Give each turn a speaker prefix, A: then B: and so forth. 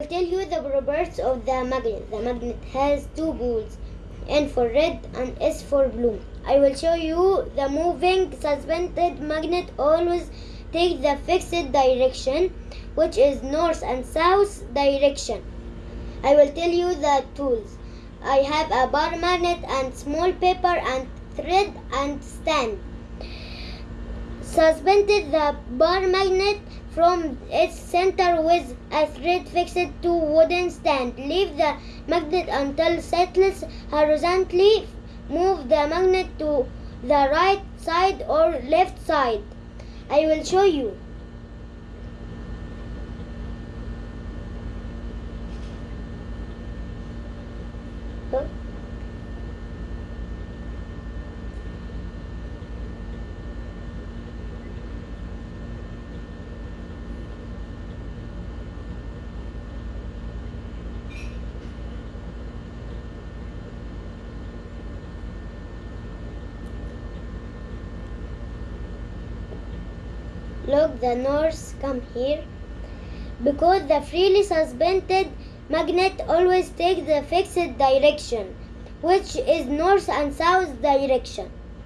A: I'll tell you the properties of the magnet. The magnet has two poles, N for red and S for blue. I will show you the moving suspended magnet always take the fixed direction, which is north and south direction. I will tell you the tools. I have a bar magnet and small paper and thread and stand. Suspended the bar magnet from its center with a thread fixed to wooden stand. Leave the magnet until settles horizontally. Move the magnet to the right side or left side. I will show you. Look, the north come here. Because the freely suspended magnet always takes the fixed direction, which is north and south direction.